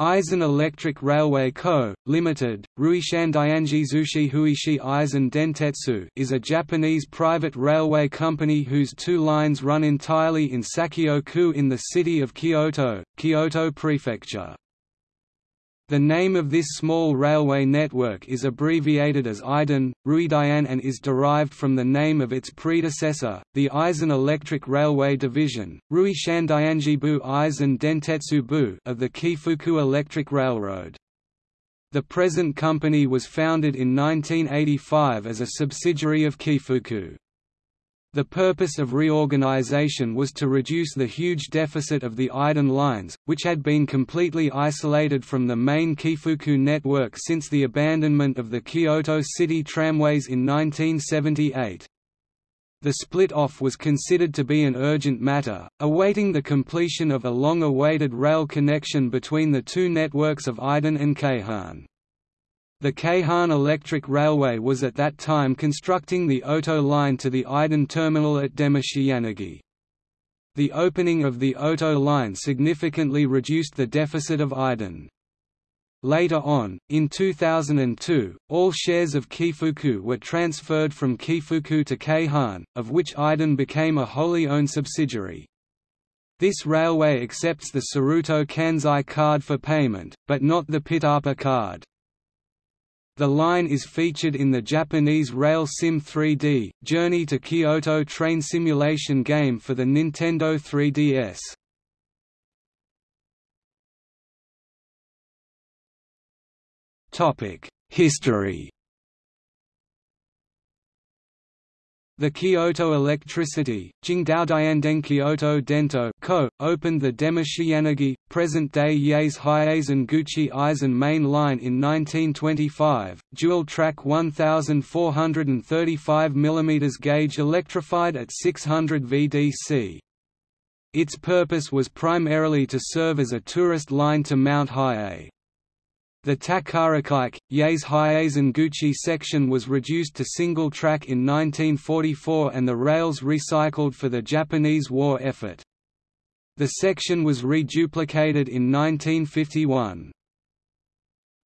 Eizan Electric Railway Co., Limited, Ruishan Dianji Zushi Huishi Eizan Dentetsu is a Japanese private railway company whose two lines run entirely in Sakyo-ku in the city of Kyoto, Kyoto Prefecture. The name of this small railway network is abbreviated as Eiden, Ruidian and is derived from the name of its predecessor, the Eizan Electric Railway Division, Rui Shandianjibu Eizan Dentetsu Bu of the Keifuku Electric Railroad. The present company was founded in 1985 as a subsidiary of Keifuku. The purpose of reorganization was to reduce the huge deficit of the Eiden lines, which had been completely isolated from the main Keifuku network since the abandonment of the Kyoto City tramways in 1978. The split-off was considered to be an urgent matter, awaiting the completion of a long-awaited rail connection between the two networks of Eiden and Keihan. The Keihan Electric Railway was at that time constructing the Oto line to the Eiden terminal at Demachiyanagi. The opening of the Oto line significantly reduced the deficit of Eiden. Later on, in 2002, all shares of Keifuku were transferred from Keifuku to Keihan, of which Eiden became a wholly owned subsidiary. This railway accepts the Surutto Kansai card for payment, but not the PiTaPa card. The line is featured in the Japanese Rail Sim 3D, Journey to Kyoto train simulation game for the Nintendo 3DS. History The Kyoto Electricity, Jingdaodianden Kyoto Dento Co., opened the Demachiyanagi, present-day Yaes Hyazen Guchi Eizan main line in 1925, dual-track 1,435 mm gauge electrified at 600 VDC. Its purpose was primarily to serve as a tourist line to Mount Hiei. The Takaragaike, Yaes Hyazen Guchi section was reduced to single track in 1944 and the rails recycled for the Japanese war effort. The section was reduplicated in 1951.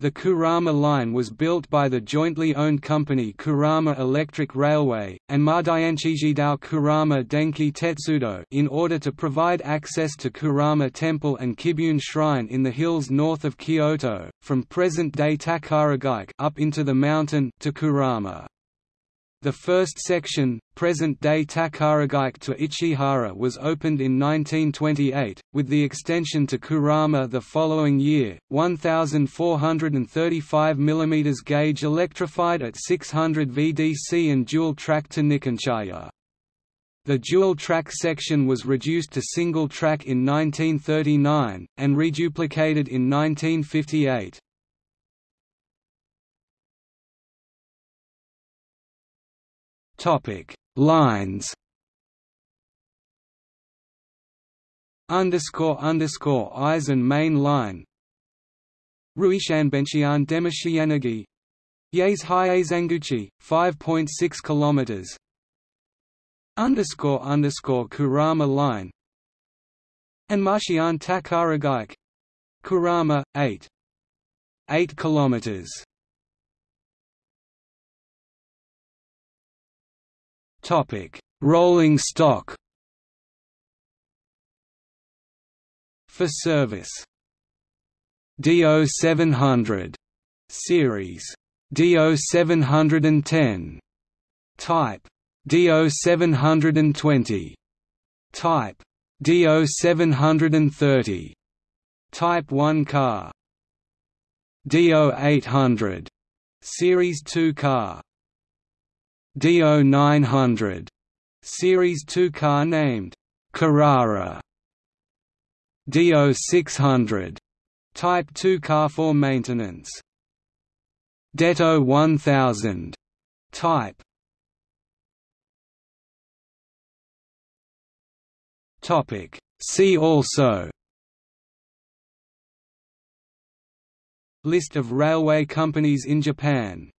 The Kurama line was built by the jointly owned company Kurama Electric Railway, and Madayanchijidao Kurama Denki Tetsudo in order to provide access to Kurama Temple and Kibune Shrine in the hills north of Kyoto, from present-day Takaragaike up into the mountain to Kurama. The first section, present-day Takaragaike to Ichihara was opened in 1928, with the extension to Kurama the following year, 1,435 mm gauge electrified at 600 VDC and dual-track to Nikenchaya. The dual-track section was reduced to single-track in 1939, and reduplicated in 1958. Topic: Lines. Underscore underscore Eizan main line. Ruishanbenchian Demachiyanagi. Yaes Hyaezanguchi, 5.6 kilometers. Underscore underscore Kurama line. And Marshian Takaragaike. Kurama, 8. 8 kilometers. Topic: Rolling stock. For service. DO 700 series. DO 710 type. DO 720 type. DO 730 type 1 car. DO 800 series 2 car DO 900 Series 2 car named Kirara. DO 600 Type 2 car for maintenance. Detto 1000 Type. Topic. See also. List of railway companies in Japan